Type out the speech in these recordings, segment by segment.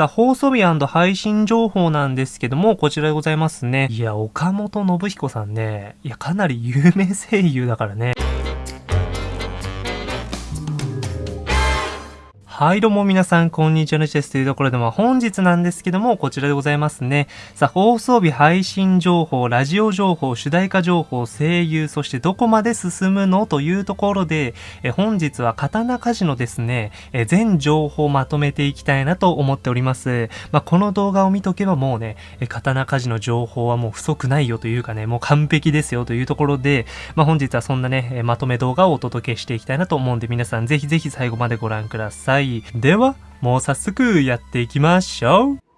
さあ、放送日配信情報なんですけども、こちらでございますね。いや、岡本信彦さんね、いや、かなり有名声優だからね。はい、どうも皆さん、こんにちは、のちです。というところで、まあ、本日なんですけども、こちらでございますね。さあ、放送日配信情報、ラジオ情報、主題歌情報、声優、そしてどこまで進むのというところで、え本日は刀鍛冶のですね、え全情報をまとめていきたいなと思っております。まあ、この動画を見とけばもうね、え刀鍛冶の情報はもう不足ないよというかね、もう完璧ですよというところで、まあ、本日はそんなね、まとめ動画をお届けしていきたいなと思うんで、皆さんぜひぜひ最後までご覧ください。では、もう早速やっていきましょう。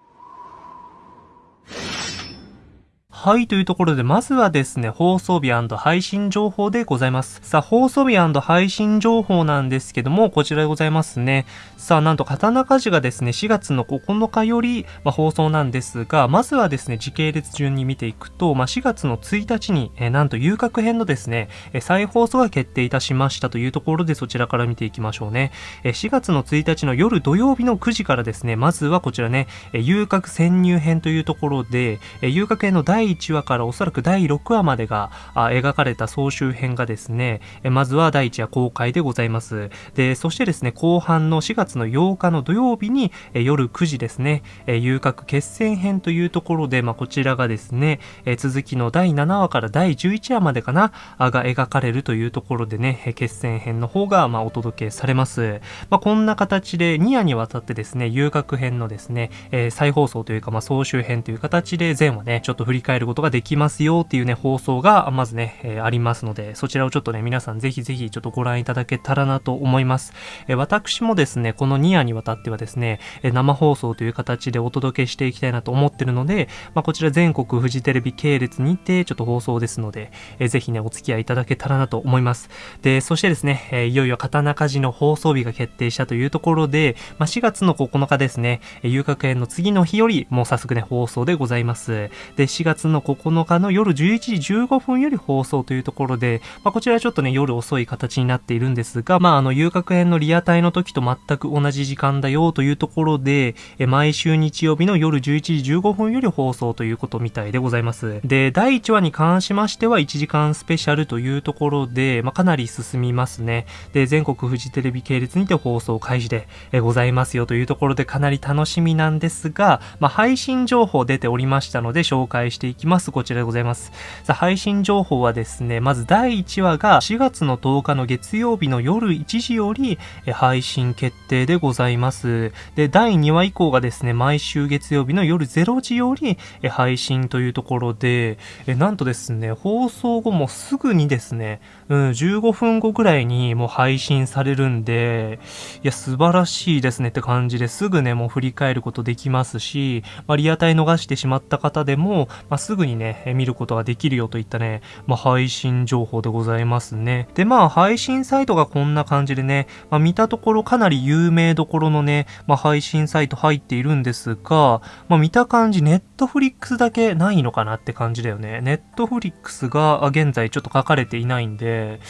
はい、というところで、まずはですね、放送日配信情報でございます。さあ、放送日配信情報なんですけども、こちらでございますね。さあ、なんと、刀鍛冶がですね、4月の9日より、まあ、放送なんですが、まずはですね、時系列順に見ていくと、まあ、4月の1日に、えー、なんと、遊郭編のですね、えー、再放送が決定いたしましたというところで、そちらから見ていきましょうね。えー、4月の1日の夜土曜日の9時からですね、まずはこちらね、えー、遊郭潜入編というところで、えー、遊郭編の第1話からおそらく第6話までが描かれた総集編がですね、まずは第1話公開でございます。で、そしてですね、後半の4月の8日の土曜日に夜9時ですね、遊郭決戦編というところで、まあ、こちらがですね、続きの第7話から第11話までかな、が描かれるというところでね、決戦編の方がまお届けされます。まあ、こんな形で2夜にわたってですね、遊郭編のですね、え、再放送というか、まあ、総集編という形で前話ね、ちょっと振り返ることができますよっていうね、放送がまずね、えー、ありますので、そちらをちょっとね、皆さんぜひぜひちょっとご覧いただけたらなと思います。えー、私もですね、この2夜にわたってはですね、えー、生放送という形でお届けしていきたいなと思ってるので、まあ、こちら全国フジテレビ系列にてちょっと放送ですので、えー、ぜひね、お付き合いいただけたらなと思います。で、そしてですね、えー、いよいよ刀鍛冶の放送日が決定したというところで、まあ、4月の9日ですね、遊郭園の次の日より、もう早速ね、放送でございます。で、4月のの9日の夜11時15分より放送というところで、まあ、こちらはちょっとね、夜遅い形になっているんですが、まあ、あの、遊郭編のリアタイの時と全く同じ時間だよというところで、え毎週日曜日の夜11時15分より放送ということみたいでございます。で、第1話に関しましては1時間スペシャルというところで、まあ、かなり進みますね。で、全国フジテレビ系列にて放送開始でえございますよというところでかなり楽しみなんですが、まあ、配信情報出ておりましたので紹介していきます。こちらでございます。さあ、配信情報はですね、まず第1話が4月の10日の月曜日の夜1時より配信決定でございます。で、第2話以降がですね、毎週月曜日の夜0時より配信というところで、なんとですね、放送後もすぐにですね、うん、15分後ぐらいにもう配信されるんで、いや、素晴らしいですねって感じですぐね、もう振り返ることできますし、まあ、リアタイ逃してしまった方でも、まあ、すぐにね、見ることができるよといったね、まあ、配信情報でございますね。で、まあ、配信サイトがこんな感じでね、まあ、見たところかなり有名どころのね、まあ、配信サイト入っているんですが、まあ、見た感じ、ネットフリックスだけないのかなって感じだよね。ネットフリックスが現在ちょっと書かれていないんで、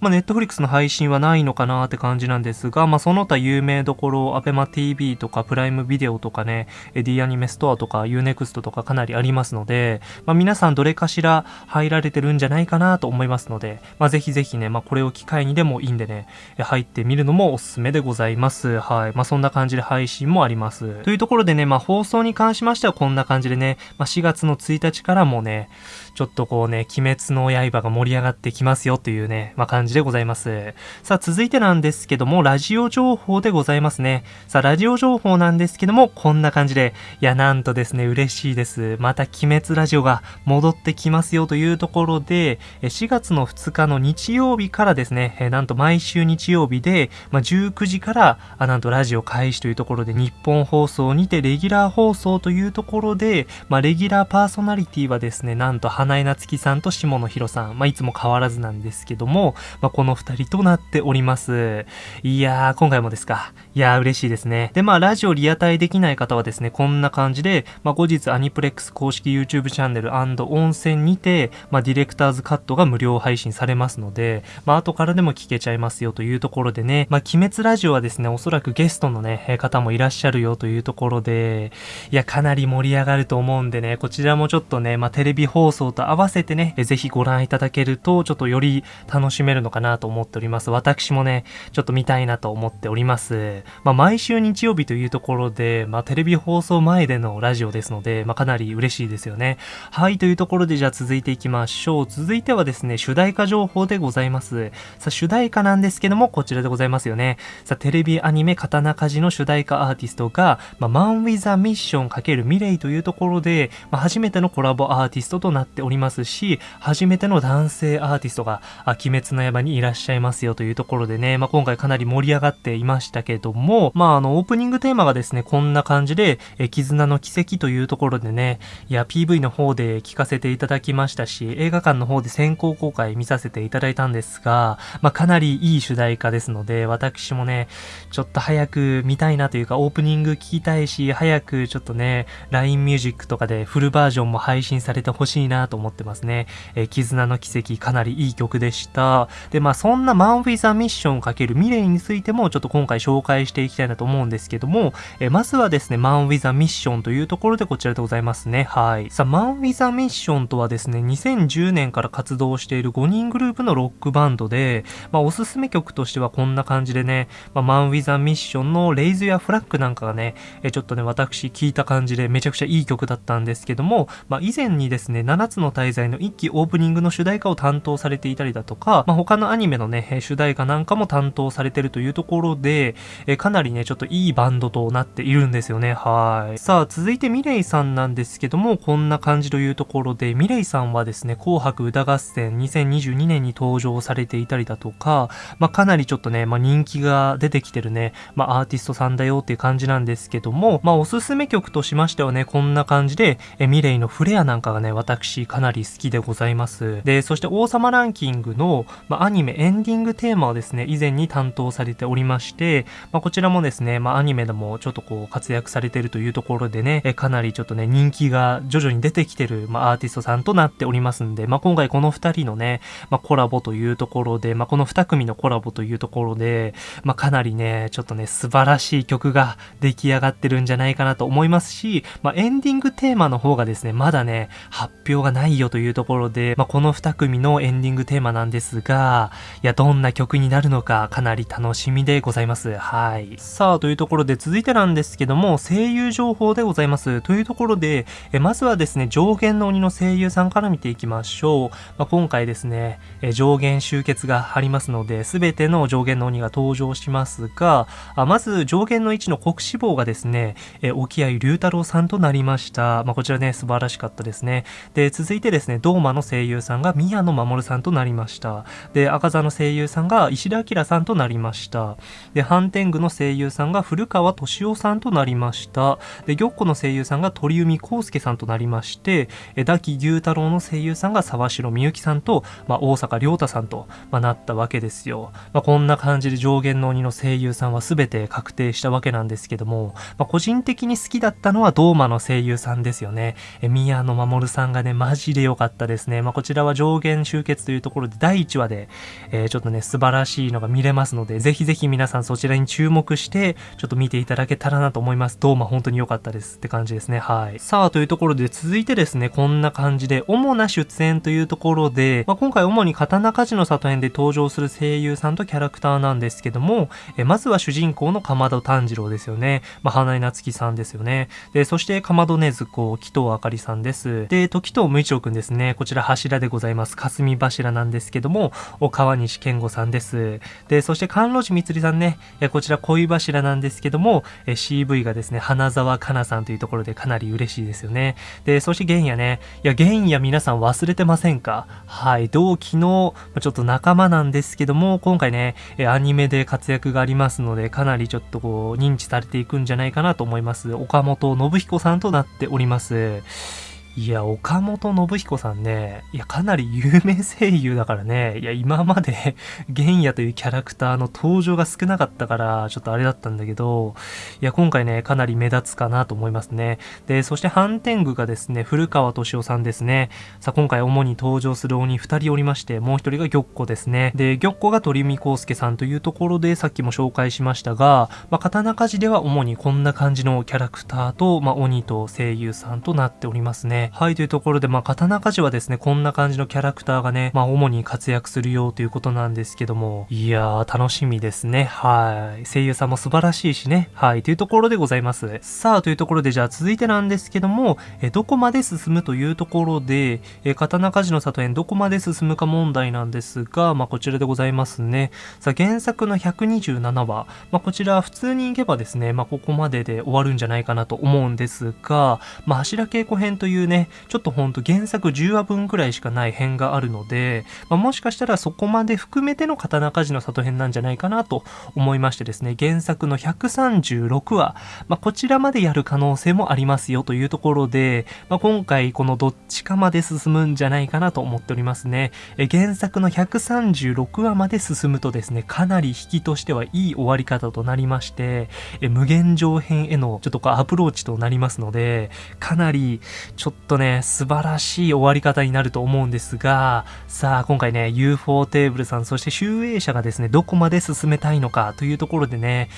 まあ、ネットフリックスの配信はないのかなって感じなんですが、まあ、その他有名どころ、アベマ TV とかプライムビデオとかね、D アニメストアとか Unext とかかなりありますので、まあ、皆さんどれかしら入られてるんじゃないかなと思いますので、まあ、ぜひぜひね、まあ、これを機会にでもいいんでね、入ってみるのもおすすめでございます。はい。まあ、そんな感じで配信もあります。というところでね、まあ、放送に関しましてはこんな感じでね、まあ、4月の1日からもね、ちょっとこうね、鬼滅の刃が盛り上がってきますよというね、まあ、感じでございます。さあ、続いてなんですけども、ラジオ情報でございますね。さあ、ラジオ情報なんですけども、こんな感じで、いや、なんとですね、嬉しいです。また鬼滅ラジジオが戻ってきますよというところで、4月の2日の日曜日からですね、なんと毎週日曜日で、まあ、19時から、あなんとラジオ開始というところで、日本放送にてレギュラー放送というところで、まあ、レギュラーパーソナリティはですね、なんと花江夏樹さんと下野紘さん、まあ、いつも変わらずなんですけども、まあ、この二人となっております。いやー、今回もですか。いやー、嬉しいですね。で、まあ、ラジオリアタイできない方はですね、こんな感じで、まあ、後日アニプレックス公式 YouTube チチャンネル温泉にて、まあ、ディレクターズカットが無料配信されますので、まあ、後からでも聞けちゃいますよというところでね、まあ、鬼滅ラジオはですね、おそらくゲストのね、方もいらっしゃるよというところで、いや、かなり盛り上がると思うんでね、こちらもちょっとね、まあ、テレビ放送と合わせてね、ぜひご覧いただけると、ちょっとより楽しめるのかなと思っております。私もね、ちょっと見たいなと思っております。まあ、毎週日曜日というところで、まあ、テレビ放送前でのラジオですので、まあ、かなり嬉しいですよね。はい、というところでじゃあ続いていきましょう。続いてはですね、主題歌情報でございます。さあ、主題歌なんですけども、こちらでございますよね。さあ、テレビアニメ刀鍛冶の主題歌アーティストが、まあ、マン・ウィザ・ミッション×ミレイというところで、まあ、初めてのコラボアーティストとなっておりますし、初めての男性アーティストが、あ鬼滅の刃にいらっしゃいますよというところでね、まあ、今回かなり盛り上がっていましたけども、まあ、あの、オープニングテーマがですね、こんな感じで、え絆の奇跡というところでね、いや、PV の方方で聞かせていただきましたし、映画館の方で先行公開見させていただいたんですが、まあ、かなりいい主題歌ですので、私もね、ちょっと早く見たいなというか、オープニング聞きたいし、早くちょっとね、LINE ミュージックとかでフルバージョンも配信されてほしいなと思ってますね。えー、絆の奇跡、かなりいい曲でした。で、まあ、そんなマン・ウィザ・ミッション×ミレイについても、ちょっと今回紹介していきたいなと思うんですけども、えー、まずはですね、マン・ウィザ・ミッションというところでこちらでございますね。はい。さあ、マン・ンウィザ・ミッションとはですね、2010年から活動している5人グループのロックバンドで、まあ、おすすめ曲としてはこんな感じでね、まあ、マン・ウィザ・ミッションのレイズやフラッグなんかがね、えちょっとね、私聞いた感じでめちゃくちゃいい曲だったんですけども、まあ、以前にですね、7つの滞在の1期オープニングの主題歌を担当されていたりだとか、まあ、他のアニメのね、主題歌なんかも担当されてるというところで、えかなりね、ちょっといいバンドとなっているんですよね。はい。さあ、続いてミレイさんなんですけども、こんな感じというところで、ミレイさんはですね、紅白歌合戦2022年に登場されていたりだとか、まあ、かなりちょっとね、まあ、人気が出てきてるね、まあ、アーティストさんだよっていう感じなんですけども、まあ、おすすめ曲としましてはね、こんな感じで、えミレイのフレアなんかがね、私かなり好きでございます。で、そして王様ランキングの、まあ、アニメエンディングテーマをですね、以前に担当されておりまして、まあ、こちらもですね、まあ、アニメでもちょっとこう活躍されてるというところでね、えかなりちょっとね、人気が徐々に出てきてる、まあ、アーティストさんとなっておりますんで、まあ、今回この二人のね、まあ、コラボというところで、まあ、この二組のコラボというところで、まあ、かなりね、ちょっとね、素晴らしい曲が出来上がってるんじゃないかなと思いますし、まあ、エンディングテーマの方がですね、まだね、発表がないよというところで、まあ、この二組のエンディングテーマなんですが、いや、どんな曲になるのか、かなり楽しみでございます。はい。さあ、というところで続いてなんですけども、声優情報でございます。というところで、えまずはですね、上限の鬼の声優さんから見ていきましょう。まあ、今回ですね、え上限集結がありますので、すべての上限の鬼が登場しますが、あまず上限の1の国志望がですね、え沖合龍太郎さんとなりました。まあ、こちらね、素晴らしかったですね。で、続いてですね、ドーマの声優さんが宮野守さんとなりました。で、赤座の声優さんが石田明さんとなりました。で、ハンテングの声優さんが古川敏夫さんとなりました。で、玉子の声優さんが鳥海康介さんとなりましたて、え、ダキ牛太郎の声優さんが沢城みゆきさんと、まあ、大阪亮太さんと、まあ、なったわけですよ。まあ、こんな感じで上限の鬼の声優さんは全て確定したわけなんですけども、まあ、個人的に好きだったのはドーマの声優さんですよね。え、宮野守さんがね、マジで良かったですね。まあ、こちらは上限集結というところで第1話で、えー、ちょっとね、素晴らしいのが見れますので、ぜひぜひ皆さんそちらに注目して、ちょっと見ていただけたらなと思います。ドーマ本当に良かったですって感じですね。はい。さあ、というところで続いてですね、こんな感じで、主な出演というところで、まあ、今回主に刀鍛冶の里編で登場する声優さんとキャラクターなんですけども、えまずは主人公のかまど炭治郎ですよね。まあ、花井夏樹さんですよね。で、そしてかまどねずこ、紀藤あかりさんです。で、時藤無一郎くんですね。こちら柱でございます。霞柱なんですけども、川西健吾さんです。で、そして甘露寺みつりさんね。えこちら恋柱なんですけども、CV がですね、花沢香菜さんというところでかなり嬉しいですよね。で、そして玄也ね。いや、玄也皆さん忘れてませんか？はい。同期の、ちょっと仲間なんですけども、今回ね、アニメで活躍がありますので、かなりちょっとこう、認知されていくんじゃないかなと思います。岡本信彦さんとなっております。いや、岡本信彦さんね、いや、かなり有名声優だからね、いや、今まで 玄也というキャラクターの登場が少なかったから、ちょっとあれだったんだけど、いや、今回ね、かなり目立つかなと思いますね。で、そして反天狗がですね、古川敏夫さんですね。さあ、今回主に登場する鬼2人おりまして、もう1人が玉子ですね。で、玉子が鳥海康介さんというところで、さっきも紹介しましたが、まあ、刀鍛冶では主にこんな感じのキャラクターと、まあ、鬼と声優さんとなっておりますね。はい、というところで、まあ、刀鍛冶はですね、こんな感じのキャラクターがね、まあ、主に活躍するよということなんですけども、いやー、楽しみですね。はい。声優さんも素晴らしいしね。はい、というところでございます。さあ、というところで、じゃあ続いてなんですけども、えどこまで進むというところで、え刀鍛冶の里園どこまで進むか問題なんですが、まあ、こちらでございますね。さあ、原作の127話、まあ、こちら普通に行けばですね、まあ、ここまでで終わるんじゃないかなと思うんですが、まあ、柱稽古編というね、ね、ちょっとほんと原作10話分くらいしかない編があるので、まあ、もしかしたらそこまで含めての刀鍛冶の里編なんじゃないかなと思いましてですね、原作の136話、まあ、こちらまでやる可能性もありますよというところで、まあ、今回このどっちかまで進むんじゃないかなと思っておりますね。え原作の136話まで進むとですね、かなり引きとしてはいい終わり方となりまして、え無限上編へのちょっとアプローチとなりますので、かなりちょっとととね、素晴らしい終わり方になると思うんですが、さあ、今回ね、UFO テーブルさん、そして集英社がですね、どこまで進めたいのかというところでね、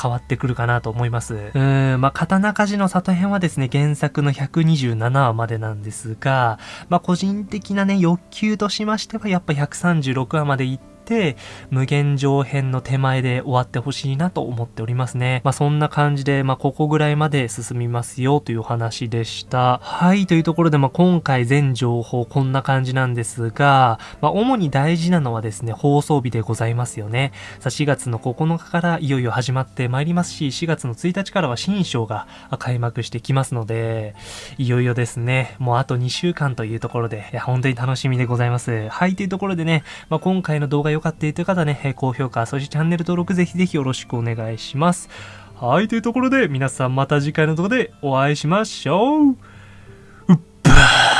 変わってくるかなと思います。うん、まあ、刀鍛冶の里編はですね、原作の127話までなんですが、まあ、個人的なね、欲求としましては、やっぱ136話まで行って、て、無限上編の手前で終わってほしいなと思っておりますね。まあそんな感じで、まあここぐらいまで進みますよという話でした。はい、というところで、まあ今回全情報こんな感じなんですが、まあ主に大事なのはですね、放送日でございますよね。さあ4月の9日からいよいよ始まってまいりますし、4月の1日からは新章が開幕してきますので、いよいよですね、もうあと2週間というところで、いや本当に楽しみでございます。はい、というところでね、まあ今回の動画良かったという方はね、高評価、そしてチャンネル登録ぜひぜひよろしくお願いします。はい、というところで皆さんまた次回の動画でお会いしましょう。うっばー